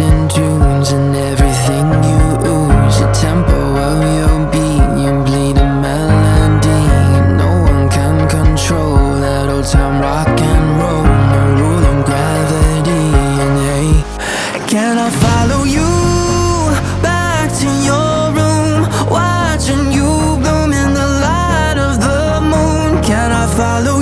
And tunes and everything you ooze The tempo of your beat, you bleed a melody. No one can control that old time rock and roll. No rule of gravity. And hey Can I follow you back to your room? Watching you bloom in the light of the moon. Can I follow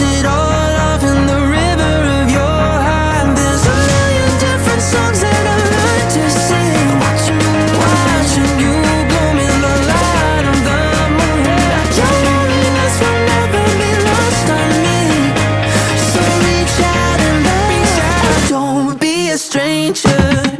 it all off in the river of your heart There's a million different songs that I learned to sing. Watching, watching you the light of the moon. Your loneliness will never be lost on me. So reach out and Don't be a stranger.